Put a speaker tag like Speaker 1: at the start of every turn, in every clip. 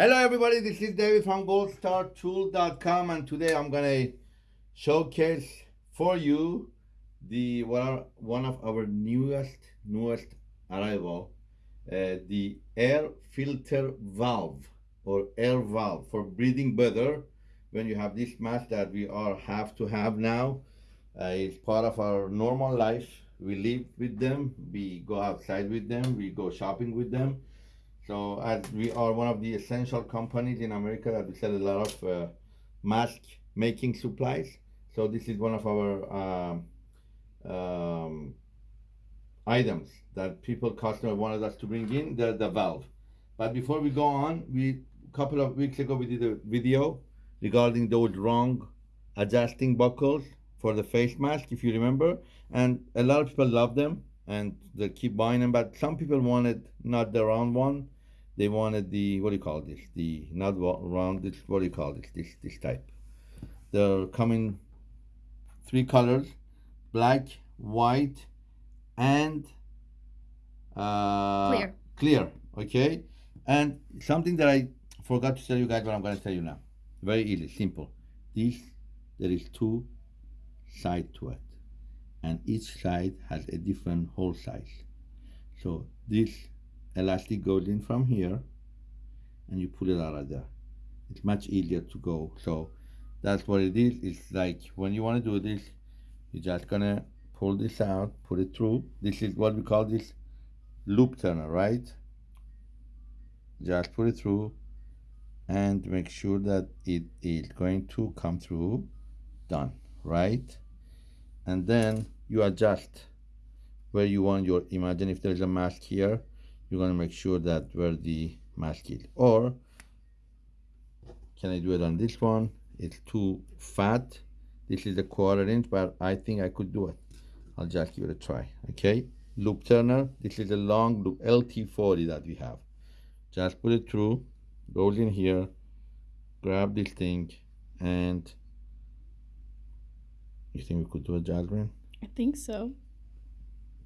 Speaker 1: Hello everybody, this is David from goldenstartool.com and today I'm gonna showcase for you the one, of our newest newest arrival uh, the air filter valve or air valve for breathing better. When you have this mask that we all have to have now uh, it's part of our normal life. We live with them we go outside with them we go shopping with them so as we are one of the essential companies in America that we sell a lot of uh, mask making supplies. So this is one of our um, um, items that people customer wanted us to bring in the, the valve. But before we go on, we a couple of weeks ago we did a video regarding those wrong adjusting buckles for the face mask, if you remember. And a lot of people love them and they keep buying them, but some people wanted not the round one they wanted the what do you call this? The not round this what do you call this this this type. They're coming three colors black white and uh,
Speaker 2: clear.
Speaker 1: clear okay? And something that i forgot to tell you guys what i'm going to tell you now. Very easy simple. This there is two side to it and each side has a different hole size. So this elastic goes in from here and you pull it out of there. It's much easier to go. So that's what it is. It's like when you want to do this you're just gonna pull this out put it through. This is what we call this loop turner right? Just put it through and make sure that it is going to come through. Done right? And then you adjust where you want your imagine if there's a mask here you're going to make sure that where the mask is. Or can I do it on this one? It's too fat. This is a quarter inch but I think I could do it. I'll just give it a try okay? Loop turner this is a long loop LT40 that we have. Just put it through goes in here grab this thing and you think we could do a Jasmine
Speaker 2: I think so.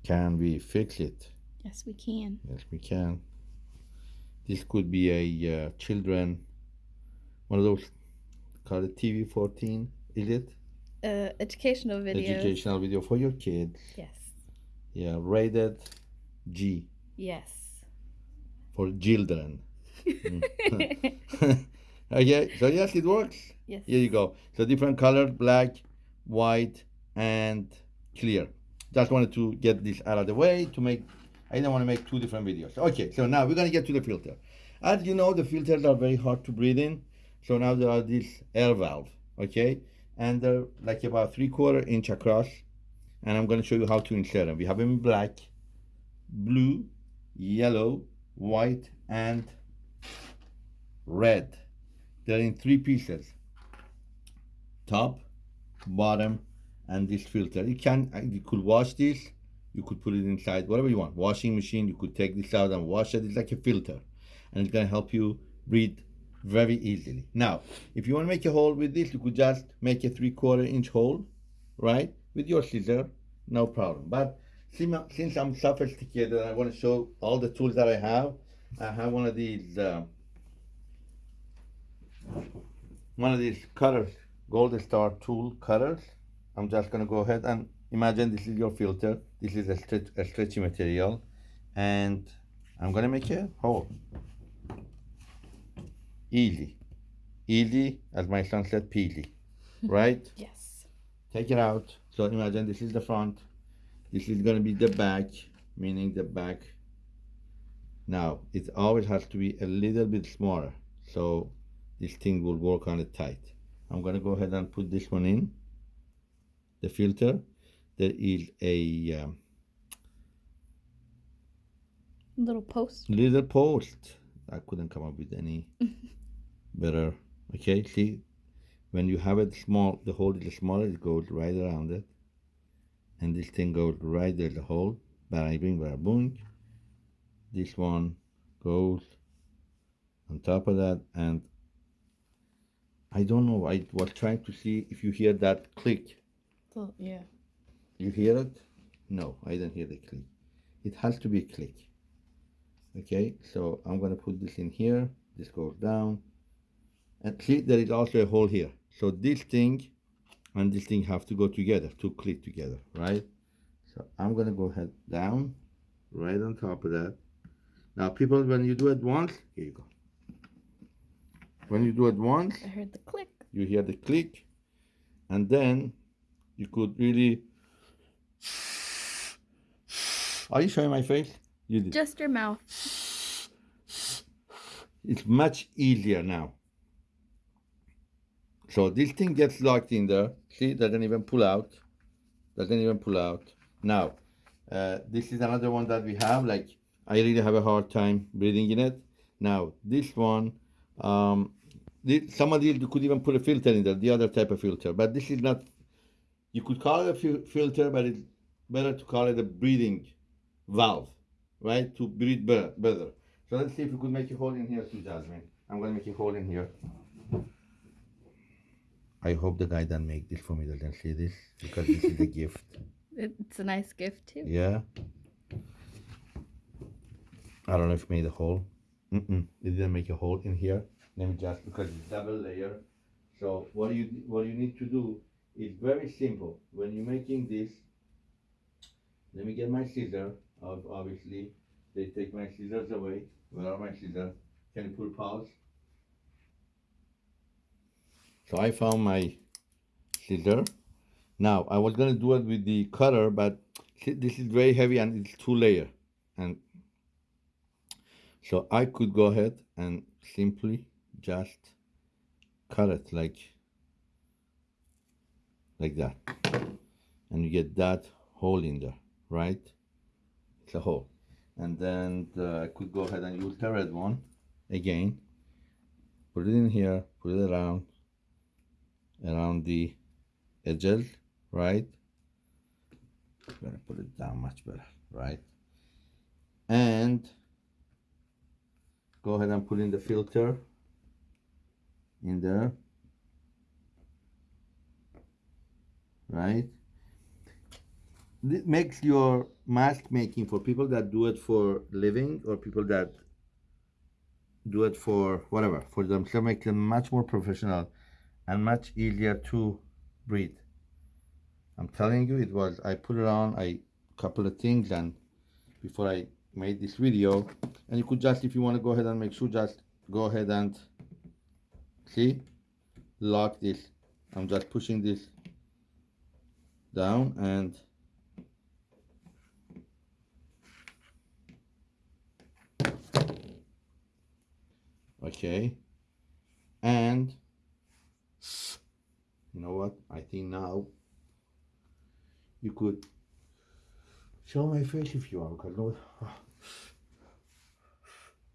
Speaker 1: Can we fix it
Speaker 2: Yes, we can.
Speaker 1: Yes, we can. This could be a uh, children, one of those called a TV 14, is it?
Speaker 2: Uh, educational video.
Speaker 1: Educational video for your kids.
Speaker 2: Yes.
Speaker 1: Yeah, rated G.
Speaker 2: Yes.
Speaker 1: For children. Okay, so yes, it works.
Speaker 2: Yes.
Speaker 1: Here you go. So different colors, black, white, and clear. Just wanted to get this out of the way to make I didn't want to make two different videos. Okay, so now we're going to get to the filter. As you know, the filters are very hard to breathe in. So now there are these air valves, okay? And they're like about three quarter inch across. And I'm going to show you how to insert them. We have them in black, blue, yellow, white, and red. They're in three pieces. Top, bottom, and this filter. You can, uh, you could wash this you could put it inside whatever you want washing machine you could take this out and wash it. It's like a filter and it's going to help you breathe very easily. Now if you want to make a hole with this you could just make a three quarter inch hole right with your scissor no problem. But since i'm sophisticated i want to show all the tools that i have. I have one of these uh, one of these cutters golden star tool cutters. I'm just going to go ahead and imagine this is your filter. This is a, stretch, a stretchy material. And I'm gonna make a hole. Easy. Easy as my son said peasy right?
Speaker 2: Yes.
Speaker 1: Take it out. So imagine this is the front. This is gonna be the back meaning the back. Now it always has to be a little bit smaller. So this thing will work on it tight. I'm gonna go ahead and put this one in. The filter there is a um,
Speaker 2: little post.
Speaker 1: Little post. I couldn't come up with any better. Okay, see, when you have it small, the hole is smaller, it goes right around it. And this thing goes right there, the hole. Bang, bing, bang, boom. This one goes on top of that. And I don't know, I was trying to see if you hear that click.
Speaker 2: Oh, yeah.
Speaker 1: You hear it? No, I don't hear the click. It has to be a click. Okay, so I'm gonna put this in here this goes down. And see, there is also a hole here. So this thing and this thing have to go together to click together, right? So I'm gonna go head down, right on top of that. Now, people, when you do it once, here you go. When you do it once,
Speaker 2: I heard the click.
Speaker 1: you hear the click, and then you could really. Are you showing my face? You did.
Speaker 2: Just your mouth.
Speaker 1: It's much easier now. So this thing gets locked in there. See, doesn't even pull out. Doesn't even pull out. Now, uh, this is another one that we have. Like, I really have a hard time breathing in it. Now, this one, um, this, some of these you could even put a filter in there, the other type of filter. But this is not. You could call it a filter, but it's better to call it a breathing valve, right? To breathe better. better. So let's see if we could make a hole in here too, Jasmine. I'm gonna make a hole in here. I hope the guy that make this for me doesn't see this because this is a gift.
Speaker 2: It's a nice gift too.
Speaker 1: Yeah. I don't know if it made a hole. Mm-mm. It didn't make a hole in here. Let me just because it's double layer. So what you what you need to do is very simple. When you're making this, let me get my scissor. Ob- Obviously, they take my scissors away. Are my scissors? Can you put pause? So I found my scissor. Now I was gonna do it with the cutter, but this is very heavy and it's two layer, and so I could go ahead and simply just cut it like like that, and you get that hole in there, right? It's a hole, and then uh, I could go ahead and use the red one again. Put it in here, put it around around the edges, right? I'm Gonna put it down much better, right? And go ahead and put in the filter in there, right? This makes your mask making for people that do it for living or people that do it for whatever for themselves makes them much more professional and much easier to breathe. I'm telling you, it was. I put it on a couple of things, and before I made this video, and you could just, if you want to go ahead and make sure, just go ahead and see, lock this. I'm just pushing this down and. Okay, and you know what? I think now you could show my face if you want because no.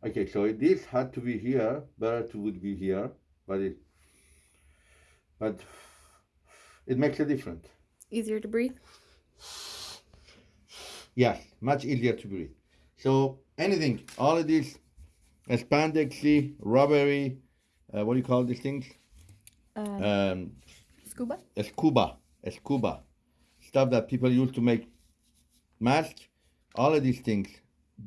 Speaker 1: Okay, so this had to be here. Better to would be here, but it, but it makes a difference.
Speaker 2: Easier to breathe.
Speaker 1: Yes, much easier to breathe. So anything, all of these spandexy, rubbery, uh, what do you call these things?
Speaker 2: Uh,
Speaker 1: Um,
Speaker 2: scuba.
Speaker 1: scuba, scuba, stuff that people use to make masks, all of these things.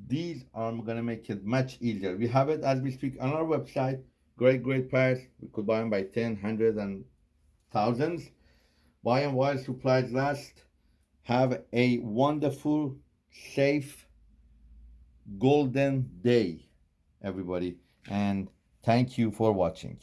Speaker 1: These are gonna make it much easier. We have it as we speak on our website. Great, great price. We could buy them by 10, 100, and thousands. Buy them while supplies last. Have a wonderful, safe, golden day, everybody. And thank you for watching.